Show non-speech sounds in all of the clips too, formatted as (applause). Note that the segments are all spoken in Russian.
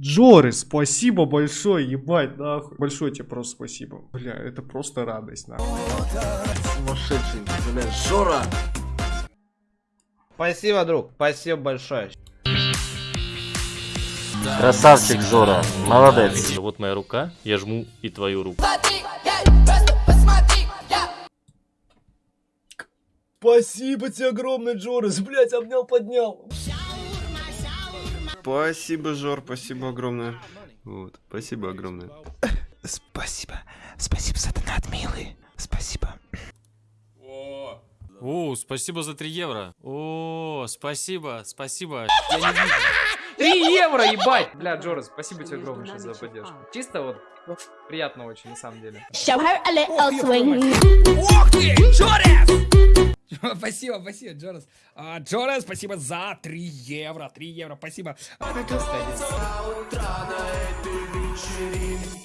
Джоры, спасибо большое, ебать, нахуй. Большое тебе просто спасибо. Бля, это просто радость, нахуй. Сумасшедший, бля, Жора! Спасибо, друг. Спасибо большое. Красавчик, Жора. Молодец. Вот моя рука, я жму и твою руку. Спасибо тебе огромное, Джорас, блять, обнял, поднял. Спасибо, Жор, спасибо огромное. Вот, спасибо огромное. Спасибо. Спасибо за донат, милый. Спасибо. О, спасибо за 3 евро. О, спасибо, спасибо. 3 евро, ебать! Бля, Джорас, спасибо тебе огромное сейчас за поддержку. Чисто вот приятно очень, на самом деле. (laughs) Спасибо, спасибо, Джорас. А, Джорас, спасибо за 3 евро. 3 евро, спасибо.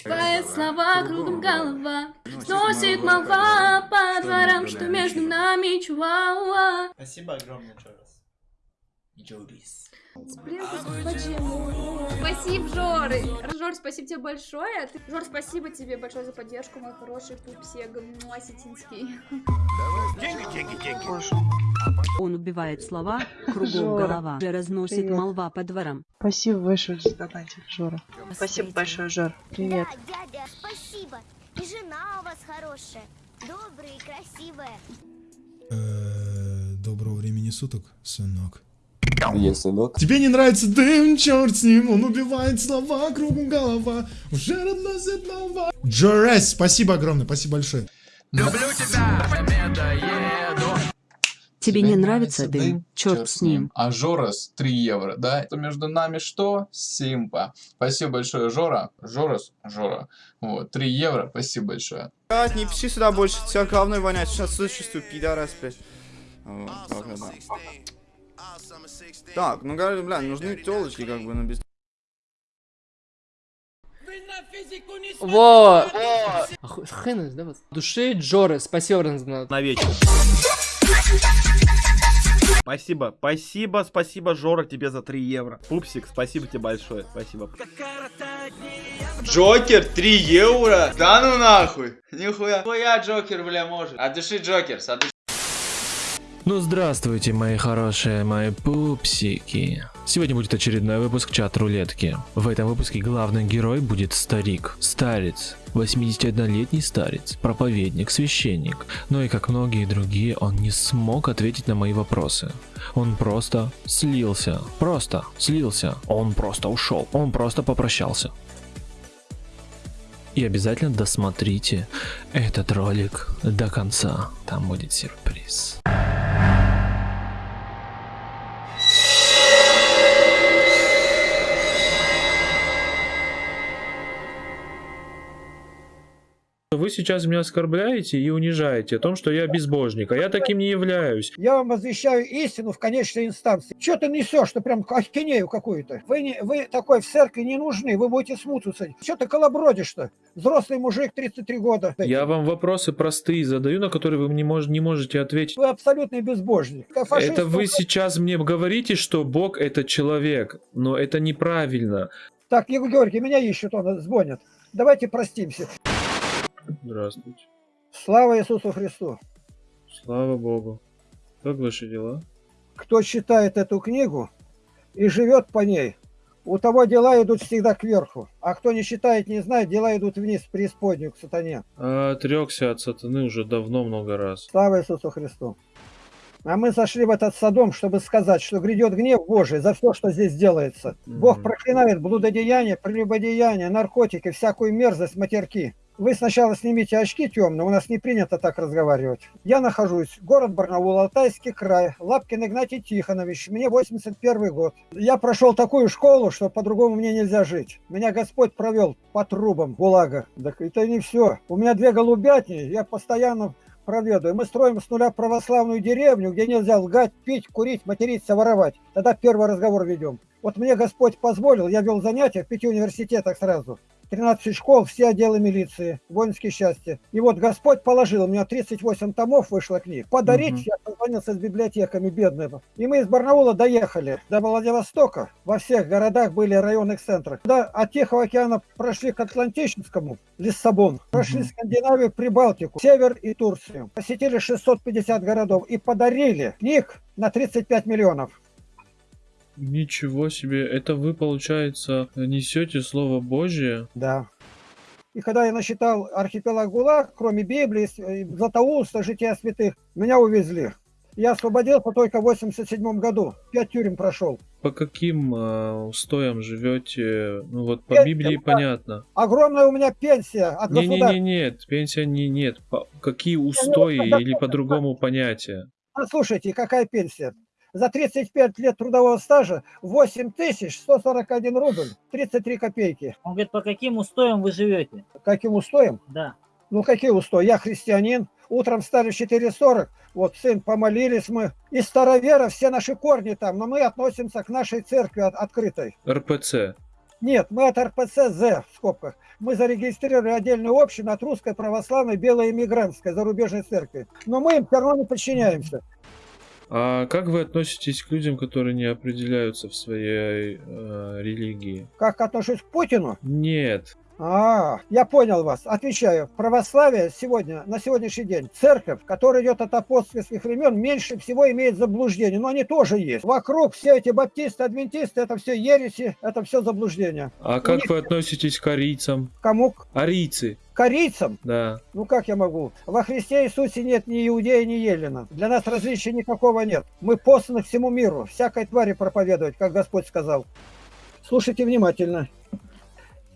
Твои слова кругом голова Сносит молва по дворам, что между нами чувала Спасибо огромное, Джорас. Джорис. Спасибо, Жоры. Жор, спасибо тебе большое. Жор, спасибо тебе большое за поддержку, мой хороший пупсег, осетинский. Он убивает слова, кругом голова, разносит привет. молва по дворам. Спасибо большое за донатик, Жора. Спасибо большое, Жор. Привет. дядя, спасибо. И жена у вас хорошая, добрая и красивая. Доброго времени суток, сынок. Есть, сынок. Тебе не нравится дым, черт с ним, он убивает слова, кругом голова, уже разносит молва. Джорес, спасибо огромное, спасибо большое. Тебе не нравится дым? Черт с ним. А Жорас 3 евро, да? Это между нами что? Симпа. Спасибо большое, Жора. Жорас, Жора. Вот, 3 евро, спасибо большое. Блядь, не пиши сюда больше, тебя говной вонять, сейчас существую, пидорас, блядь. Вот, да. Так, ну говорю, бля, нужны телочки, как бы, ну без... Во! Охуенно, да, вот? Души Джоры, спасибо, Ранзна. На вечер. Спасибо, спасибо, спасибо, Жора, тебе за 3 евро. Пупсик, спасибо тебе большое, спасибо. Джокер, 3 евро? Да ну нахуй. Нихуя. Нихуя Джокер, бля, может. От души Джокер, от души. Ну здравствуйте, мои хорошие, мои пупсики. Сегодня будет очередной выпуск чат рулетки. В этом выпуске главный герой будет старик, старец, 81-летний старец, проповедник, священник. Но и как многие другие, он не смог ответить на мои вопросы. Он просто слился, просто слился, он просто ушел, он просто попрощался. И обязательно досмотрите этот ролик до конца, там будет сюрприз. Вы сейчас меня оскорбляете и унижаете о том, что я безбожник, а я таким не являюсь. Я вам возвещаю истину в конечной инстанции. Что ты несешь, что прям ахинею какую-то? Вы, не, вы такой в церкви не нужны, вы будете смуту садить. Что ты колобродишь-то? Взрослый мужик, 33 года. Я вам вопросы простые задаю, на которые вы мне мож- не можете ответить. Вы абсолютный безбожник. Фашист, Это вы ну, сейчас мне говорите, что Бог это человек, но это неправильно. Так, Егор Георгий, меня ищут, он звонит. Давайте простимся. Здравствуйте. Слава Иисусу Христу. Слава Богу. Как ваши дела? Кто читает эту книгу и живет по ней, у того дела идут всегда кверху. А кто не читает, не знает, дела идут вниз, в преисподнюю, к сатане. А, отрекся от сатаны уже давно много раз. Слава Иисусу Христу. А мы зашли в этот садом, чтобы сказать, что грядет гнев Божий за все, что здесь делается. Бог проклинает блудодеяние, прелюбодеяние, наркотики, всякую мерзость, матерки. Вы сначала снимите очки темные, у нас не принято так разговаривать. Я нахожусь, город Барнаул, Алтайский край, Лапкин Игнатий Тихонович, мне 81 год. Я прошел такую школу, что по-другому мне нельзя жить. Меня Господь провел по трубам ГУЛАГа. Так это не все. У меня две голубятни, я постоянно проведаю. Мы строим с нуля православную деревню, где нельзя лгать, пить, курить, материться, воровать. Тогда первый разговор ведем. Вот мне Господь позволил, я вел занятия в пяти университетах сразу. 13 школ, все отделы милиции, воинские части. И вот Господь положил, у меня 38 томов вышло книг. Подарить, Мгм. я позвонился с библиотеками бедными. И мы из Барнаула доехали до Владивостока. Во всех городах были районных центрах. Да, от Тихого океана прошли к Атлантическому, Лиссабон. Прошли Скандинавию, Прибалтику, Север и Турцию. Посетили 650 городов и подарили книг на 35 миллионов. Ничего себе, это вы, получается, несете Слово Божье? Да. И когда я насчитал архипелаг ГУЛАГ, кроме Библии, э, Златоуста, Жития святых, меня увезли. Я освободился только в 87 году. Пять тюрем прошел. По каким э, устоям живете? Ну вот по Я- Библии понятно. Огромная у меня пенсия от Не, не, государства. не, нет, пенсия не нет. По- какие устои просто или по-другому понятия? Послушайте, какая пенсия? За 35 лет трудового стажа 8141 рубль, 33 копейки. Он говорит, по каким устоям вы живете? Каким устоем? Да. Ну какие устои? Я христианин. Утром встали в 4.40. Вот сын, помолились мы. И старовера, все наши корни там. Но мы относимся к нашей церкви от- открытой. РПЦ. Нет, мы от РПЦ З в скобках. Мы зарегистрировали отдельную общину от русской православной белой эмигрантской зарубежной церкви. Но мы им все равно не подчиняемся. А как вы относитесь к людям, которые не определяются в своей э, религии? Как отношусь к Путину? Нет. А, я понял вас. Отвечаю. Православие сегодня, на сегодняшний день, церковь, которая идет от апостольских времен, меньше всего имеет заблуждений. Но они тоже есть. Вокруг все эти баптисты, адвентисты, это все ереси, это все заблуждения. А У как них- вы относитесь к арийцам? Кому? К Арийцы. корейцам? Да. Ну как я могу? Во Христе Иисусе нет ни иудея, ни елена. Для нас различия никакого нет. Мы посланы всему миру, всякой твари проповедовать, как Господь сказал. Слушайте внимательно.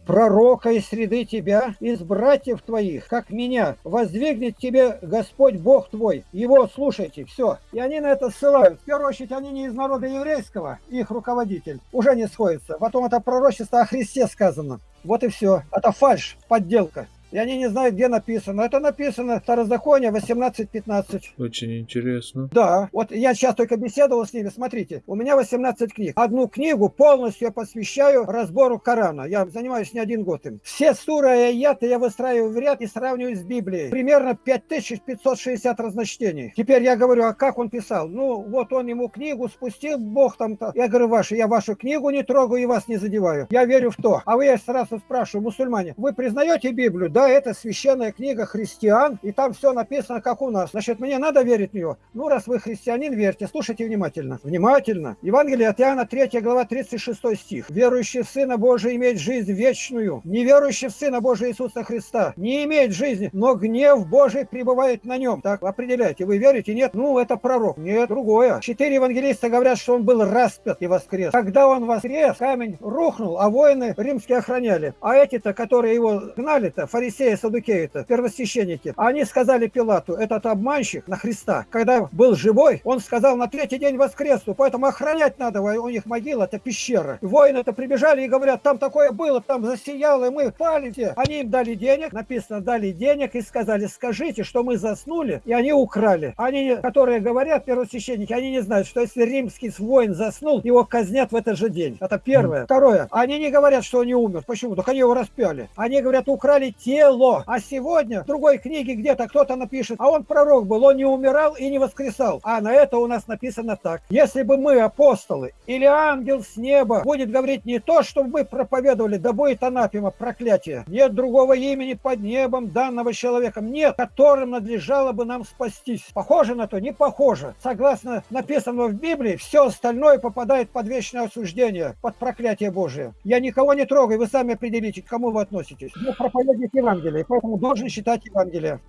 Пророка из среды тебя, из братьев твоих, как меня, воздвигнет тебе Господь Бог твой. Его слушайте, все. И они на это ссылают. В первую очередь, они не из народа еврейского, их руководитель. Уже не сходится. Потом это пророчество о Христе сказано. Вот и все. Это фальш, подделка. И они не знают, где написано. Это написано Второзаконие 18.15. Очень интересно. Да, вот я сейчас только беседовал с ними. Смотрите, у меня 18 книг. Одну книгу полностью я посвящаю разбору Корана. Я занимаюсь не один год им. Все суры и аяты я выстраиваю в ряд и сравниваю с Библией. Примерно 5560 разночтений. Теперь я говорю, а как он писал? Ну, вот он ему книгу спустил, Бог там-то. Я говорю, вашу, я вашу книгу не трогаю и вас не задеваю. Я верю в то. А вы я сразу спрашиваю, мусульмане, вы признаете Библию? Да, это священная книга христиан, и там все написано, как у нас. Значит, мне надо верить в нее. Ну, раз вы христианин, верьте. Слушайте внимательно. Внимательно. Евангелие от Иоанна, 3 глава, 36 стих. Верующий в Сына Божия имеет жизнь вечную. Неверующий в Сына Божия Иисуса Христа не имеет жизни, но гнев Божий пребывает на нем. Так, определяйте, вы верите? Нет? Ну, это пророк. Нет, другое. Четыре евангелиста говорят, что он был распят и воскрес. Когда он воскрес, камень рухнул, а воины римские охраняли. А эти-то, которые его гнали-то, фарисеи, садукеи-то, первосвященники, они сказали Пилату, этот обманщик на Христа, когда был живой, он сказал, на третий день воскресу, поэтому охранять надо, у них могила, это пещера. Воины-то прибежали и говорят, там такое было, там засияло, и мы пали все. Они им дали денег, написано, дали денег и сказали, скажите, что мы заснули, и они украли. Они, которые говорят, первосвященники, они не знают, что если римский воин заснул, его казнят в этот же день. Это первое. Второе. Они не говорят, что он не умер. Почему? Так они его распяли. Они говорят, украли тело. А сегодня в другой книге где-то кто-то напишет, а он пророк был, он не умирал и не воскресал. А на это у нас написано так. Если бы мы, апостолы, или ангел с неба, будет говорить не то, что мы проповедовали, да будет анафема, проклятие. Нет другого имени под небом, данного человеком, нет, которым надлежало бы нам спастись. Похоже на то? Не похоже. Согласно написанному в Библии, все остальное попадает под вечное осуждение, под проклятие Божие. Я никого не трогаю, вы сами определите, к кому вы относитесь. Я проповедник Евангелия, поэтому должен считать Евангелие.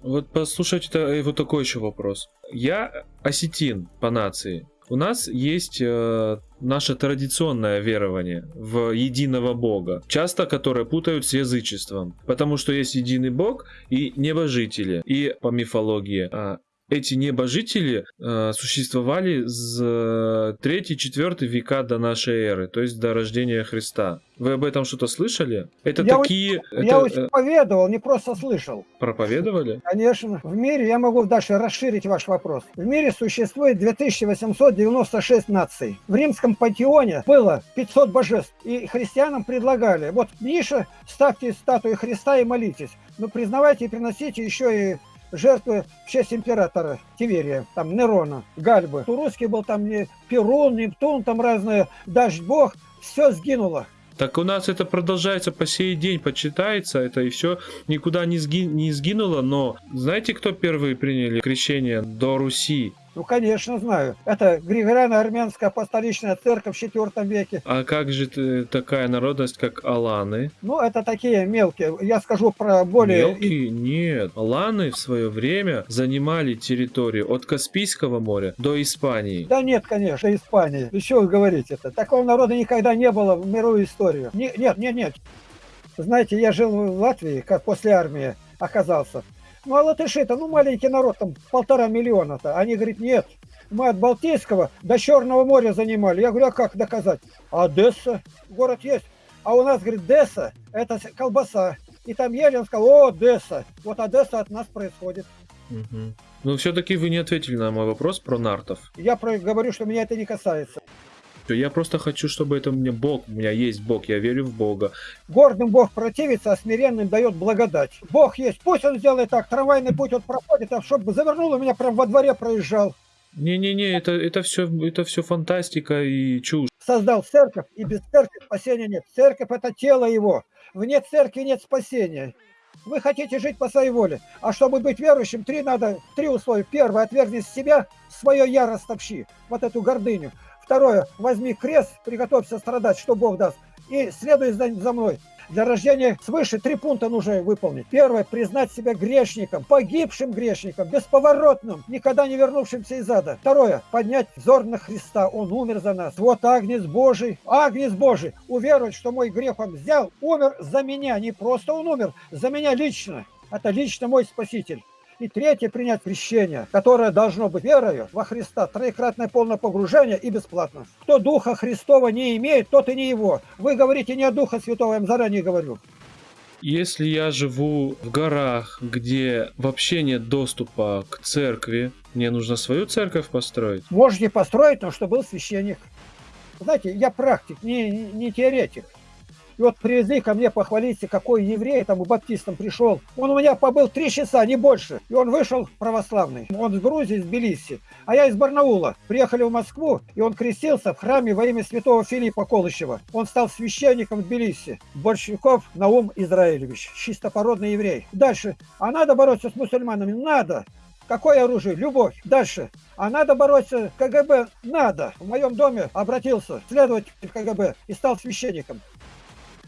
Вот послушайте э, вот такой еще вопрос. Я осетин по нации. У нас есть э, наше традиционное верование в единого Бога, часто которое путают с язычеством, потому что есть единый Бог и небожители. И по мифологии а, эти небожители э, существовали с 3-4 века до нашей эры, то есть до рождения Христа. Вы об этом что-то слышали? Это я такие... я это, очень э, поведовал, не просто слышал. проповедовали? Конечно. В мире, я могу дальше расширить ваш вопрос. В мире существует 2896 наций. В римском пантеоне было 500 божеств. И христианам предлагали, вот ниша, ставьте статую Христа и молитесь. Но признавайте и приносите еще и жертвы в честь императора Тиверия, там Нерона, Гальбы. У русский был там не Перун, Нептун, там разные, дождь бог. Все сгинуло. Так у нас это продолжается по сей день, почитается это и все никуда не, сги- не сгинуло, но знаете, кто первые приняли крещение до Руси? Ну, конечно, знаю. Это Григориано-Армянская апостоличная церковь в IV веке. А как же ты- такая народность, как Аланы? Ну, это такие мелкие. Я скажу про более... Мелкие? Нет. Аланы в свое время занимали территорию от Каспийского моря до Испании. Да нет, конечно, Испании. Еще вы говорите это. Такого народа никогда не было в мировую историю. Не- нет, нет, нет. Знаете, я жил в Латвии, как после армии оказался. Ну, а латыши-то, ну, маленький народ, там полтора миллиона-то. Они говорят, нет, мы от Балтийского до Черного моря занимали. Я говорю, а как доказать? А Одесса, город есть. А у нас, говорит, Десса, это колбаса. И там ели, он сказал, о, Одесса. Вот Одесса от нас происходит. Мгм. Но все-таки вы не ответили на мой вопрос про нартов. Я про- говорю, что меня это не касается. Я просто хочу, чтобы это мне Бог, у меня есть Бог, я верю в Бога. Гордым Бог противится, а смиренным дает благодать. Бог есть, пусть он сделает так, трамвайный путь вот проходит, а чтобы завернул, у меня прям во дворе проезжал. Не-не-не, это, это все это все фантастика и чушь. Создал церковь, и без церкви спасения нет. Церковь – это тело его. Вне церкви нет спасения. Вы хотите жить по своей воле. А чтобы быть верующим, три надо, три условия. Первое, отвергни себя, свое я растопчи, вот эту гордыню. Второе, возьми крест, приготовься страдать, что Бог даст. И следуй за, мной. Для рождения свыше три пункта нужно выполнить. Первое, признать себя грешником, погибшим грешником, бесповоротным, никогда не вернувшимся из ада. Второе, поднять взор на Христа, Он умер за нас. Вот Агнец Божий, Агнец Божий, уверовать, что мой грех Он взял, умер за меня, не просто Он умер, за меня лично. Это лично мой Спаситель. И третье, принять крещение, которое должно быть верою во Христа, троекратное полное погружение и бесплатно. Кто Духа Христова не имеет, тот и не его. Вы говорите не о Духа Святого, я вам заранее говорю. Если я живу в горах, где вообще нет доступа к церкви, мне нужно свою церковь построить. Можете построить, но чтобы был священник. Знаете, я практик, не, не теоретик. И вот привезли ко мне похвалиться, какой еврей там у баптистам пришел. Он у меня побыл три часа, не больше. И он вышел православный. Он из Грузии, из Тбилиси. А я из Барнаула. Приехали в Москву, и он крестился в храме во имя святого Филиппа Колыщева. Он стал священником в Тбилиси. Большевиков Наум Израилевич. Чистопородный еврей. Дальше. А надо бороться с мусульманами? Надо. Какое оружие? Любовь. Дальше. А надо бороться КГБ? Надо. В моем доме обратился следователь КГБ и стал священником.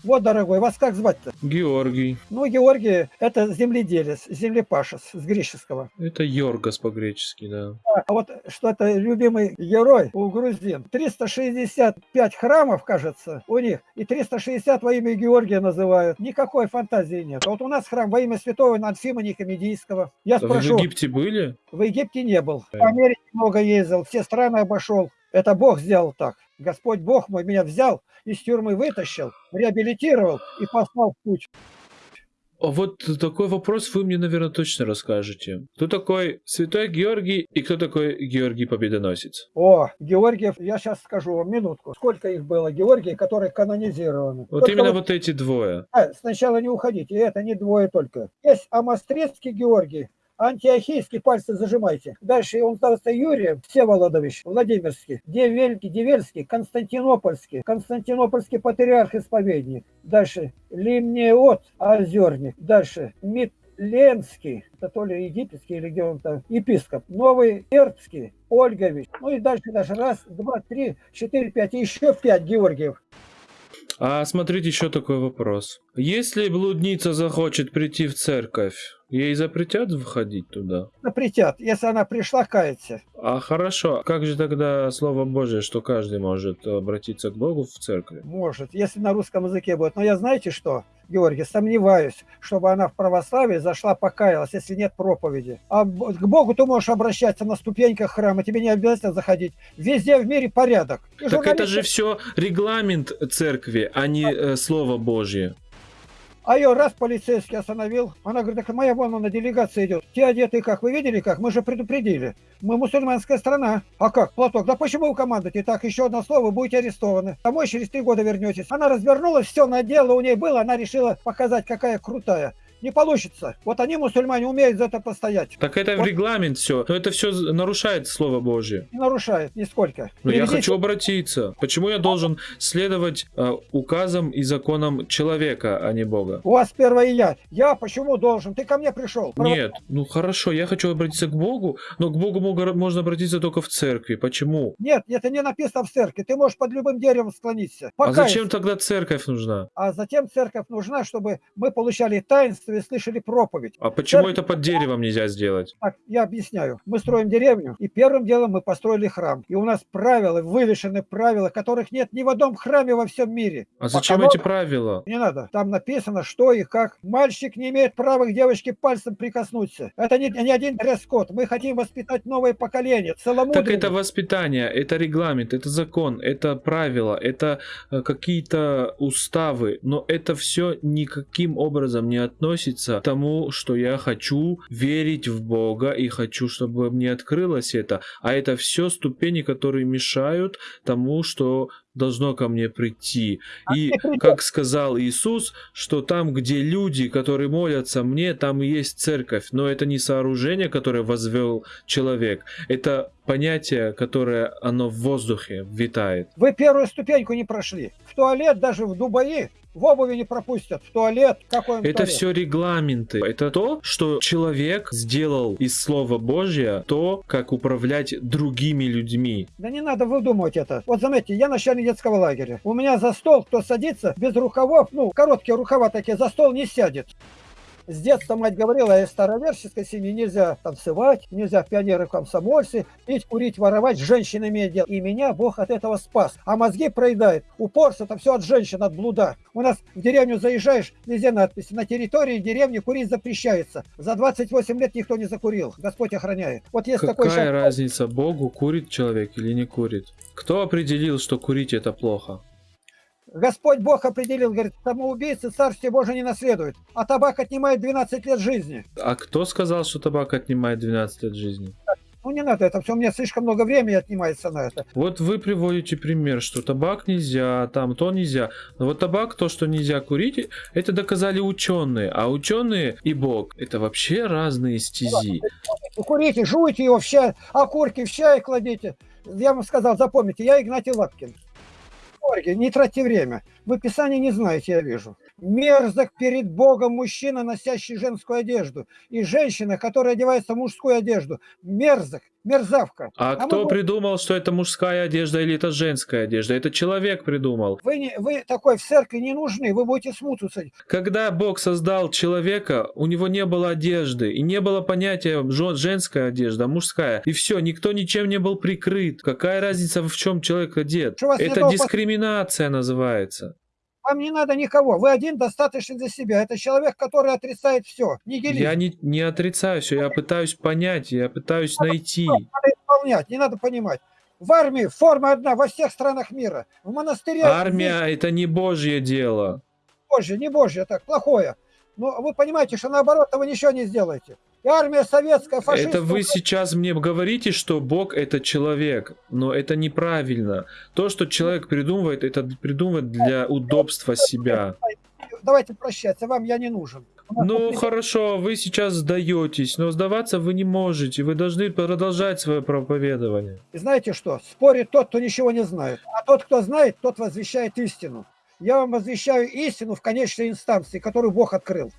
Вот, дорогой, вас как звать-то? Георгий. Ну, Георгий, это земледелец, землепашец с греческого. Это Йоргас по-гречески, да. А вот что это любимый герой у грузин. 365 храмов, кажется, у них, и 360 во имя Георгия называют. Никакой фантазии нет. А Вот у нас храм во имя святого Анфима Никомедийского. Я Вы спрошу, в Египте были? в Египте не был. В Америке много ездил, все страны обошел. Это Бог сделал так. Господь Бог мой меня взял, из тюрьмы вытащил, реабилитировал и послал в путь. А вот такой вопрос вы мне, наверное, точно расскажете. Кто такой Святой Георгий и кто такой Георгий Победоносец? О, Георгиев, я сейчас скажу вам минутку. Сколько их было, Георгий, которые канонизированы? Вот Только именно вот эти двое. А, сначала не уходите, это не двое только. Есть Амострецкий Георгий, Антиохийский, пальцы зажимайте. Дальше он староста Юрий Всеволодович, Владимирский, Девельский, Девельский, Константинопольский, Константинопольский патриарх-исповедник. Дальше Лимнеот, Озерник. Дальше Митленский, это то ли египетский или где он там, епископ. Новый Эрбский, Ольгович. Ну и дальше даже раз, два, три, четыре, пять, и еще пять Георгиев. А смотрите, еще такой вопрос. Если блудница захочет прийти в церковь, Ей запретят входить туда? Запретят, если она пришла каяться. А хорошо, как же тогда Слово Божие, что каждый может обратиться к Богу в церкви? Может, если на русском языке будет. Но я знаете что, Георгий, сомневаюсь, чтобы она в православие зашла, покаялась, если нет проповеди. А к Богу ты можешь обращаться на ступеньках храма, тебе не обязательно заходить. Везде в мире порядок. И Так это же журналисты- все регламент церкви, а не э, Слово Божье. А ее раз полицейский остановил. Она говорит, так моя вон на делегация идет. Те одеты как? Вы видели как? Мы же предупредили. Мы мусульманская страна. А как? Платок. Да почему вы командуете? Так, еще одно слово, будете арестованы. Домой через три года вернетесь. Она развернулась, все надела, у ней было. Она решила показать, какая крутая. Не получится. Вот они, мусульмане, умеют за это постоять. Так это в Вот регламент все. Но это все нарушает Слово Божье. Не нарушает нисколько. Но я Переведите- хочу обратиться. Почему я должен следовать э, указам и законам человека, а не Бога? У вас первое я. Я почему должен? Ты ко мне пришел. Нет, ну хорошо, я хочу обратиться к Богу, но к Богу можно обратиться только в церкви. Почему? Нет, это не написано в церкви. Ты можешь под любым деревом склониться. А Покайся. зачем тогда церковь нужна? А затем церковь нужна, чтобы мы получали таинство и слышали проповедь. А почему Церковь- это под деревом нельзя сделать? Так, я объясняю. Мы строим деревню, и первым делом мы построили храм. И у нас правила, вывешены правила, которых нет ни в одном храме во всем мире. А зачем Пока эти правила? Не надо. Там написано, что и как. Мальчик не имеет права к девочке пальцем прикоснуться. Это не, не один дресс-код. Мы хотим воспитать новое поколение. Целомудрие. Так это воспитание, это регламент, это закон, это правила, это э, какие-то уставы, но это все никаким образом не относится к тому, что я хочу верить в Бога и хочу, чтобы мне открылось это. А это все ступени, которые мешают тому, что должно ко мне прийти. И как сказал Иисус, что там, где люди, которые молятся мне, там и есть церковь. Но это не сооружение, которое возвел человек. Это понятие, которое оно в воздухе витает. Вы первую ступеньку не прошли. В туалет даже в Дубаи в обуви не пропустят. В туалет. Какой он Это туалет? все регламенты. Это то, что человек сделал из Слова Божьего, то, как управлять другими людьми. Да не надо выдумывать это. Вот заметьте, я начальник детского лагеря. У меня за стол, кто садится без рукавов, ну, короткие рукава такие, за стол не сядет. С детства мать говорила, из староверческой семьи нельзя танцевать, нельзя в пионеры в комсомольцы, пить, курить, воровать, с женщинами иметь дело. И меня Бог от этого спас. А мозги проедает. Упорство это все от женщин, от блуда. У нас в деревню заезжаешь, везде надписи. На территории деревни курить запрещается. За 28 лет никто не закурил. Господь охраняет. Вот есть такой Какая шаг. разница, Богу курит человек или не курит? Кто определил, что курить это плохо? Господь Бог определил, говорит, самоубийцы царствие Божие не наследуют, а табак отнимает 12 лет жизни. А кто сказал, что табак отнимает 12 лет жизни? Ну не надо это все, у меня слишком много времени отнимается на это. Вот вы приводите пример, что табак нельзя, там то нельзя. Но вот табак, то, что нельзя курить, это доказали ученые. А ученые и Бог это вообще разные стези. Вы курите, жуйте его в чай, окурки в чай кладите. Я вам сказал, запомните, я Игнатий Лапкин. Георгий, не тратьте время. Вы Писание не знаете, я вижу. Мерзок перед Богом мужчина, носящий женскую одежду, и женщина, которая одевается в мужскую одежду. Мерзок, мерзавка. А мы кто вот- придумал, что это мужская одежда или это женская одежда? Это человек придумал. Вы, не, вы такой в церкви не нужны, вы будете смуту садить. Когда Бог создал человека, у него не было одежды, и не было понятия жен- женская одежда, мужская. И все, никто ничем не был прикрыт. Какая разница, в чем человек одет? Это дискриминация называется. Вам не надо никого, вы один достаточно для себя. Это человек, который отрицает все. Нигилизм. Я не, не отрицаю все, я пытаюсь понять, я пытаюсь найти. Надо исполнять, не надо понимать. В армии форма одна во всех странах мира. В монастыре... Армия это не божье дело. Божье, не божье, так, плохое. Но вы понимаете, что наоборот вы ничего не сделаете. И армия советская, фашистская... Это вы сейчас мне говорите, что Бог это человек, но это неправильно. То, что человек придумывает, это придумывает для удобства себя. Давайте прощаться, вам я не нужен. Ну хорошо, вы сейчас сдаетесь, но сдаваться вы не можете. Вы должны продолжать свое проповедование. И знаете что? Спорит тот, кто ничего не знает. А тот, кто знает, тот возвещает истину. Я вам возвещаю истину в конечной инстанции, которую Бог открыл.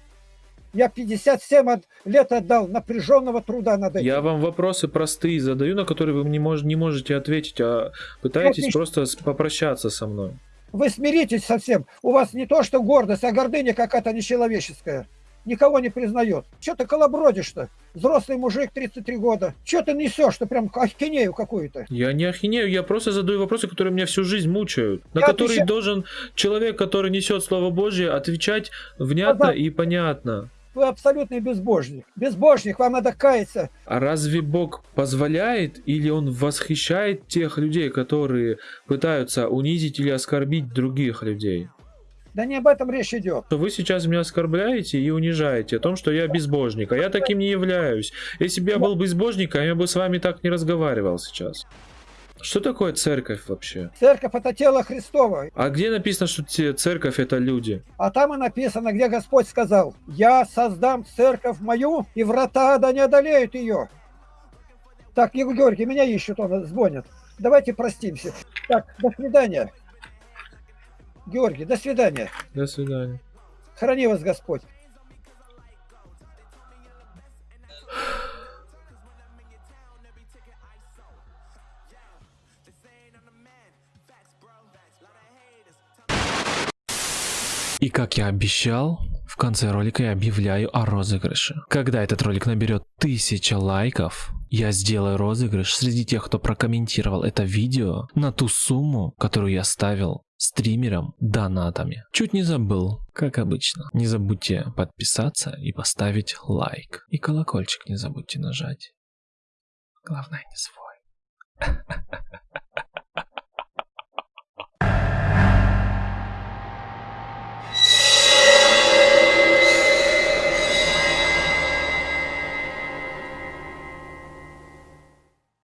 Я 57 от- лет отдал напряженного труда над этим. Я вам вопросы простые задаю, на которые вы не, мож- не можете ответить, а пытаетесь Отлично. просто попрощаться со мной. Вы смиритесь совсем. У вас не то, что гордость, а гордыня какая-то нечеловеческая. никого не признает. Че ты колобродишь-то? Взрослый мужик, 33 года. Че ты несешь, что прям ахинею какую-то? Я не ахинею, я просто задаю вопросы, которые меня всю жизнь мучают. На Я которые отвечаю- должен человек, который несет Слово Божье, отвечать внятно Да-да. и понятно. Вы абсолютный безбожник. Безбожник, вам надо каяться. А разве Бог позволяет или Он восхищает тех людей, которые пытаются унизить или оскорбить других людей? Да не об этом речь идет. Что Вы сейчас меня оскорбляете и унижаете о том, что я безбожник, а я таким не являюсь. Если бы я был безбожником, я бы с вами так не разговаривал сейчас. Что такое церковь вообще? Церковь это тело Христово. А где написано, что церковь это люди? А там и написано, где Господь сказал, «Я создам церковь мою, и врата ада не одолеют ее». Так, Егор Георгий, меня ищут, он звонит. Давайте простимся. Так, до свидания. Георгий, до свидания. До свидания. Храни вас Господь. И как я обещал, в конце ролика я объявляю о розыгрыше. Когда этот ролик наберет 1000 лайков, я сделаю розыгрыш среди тех, кто прокомментировал это видео на ту сумму, которую я ставил стримерам донатами. Чуть не забыл, как обычно. Не забудьте подписаться и поставить лайк. И колокольчик не забудьте нажать. Главное не свой. (laughs)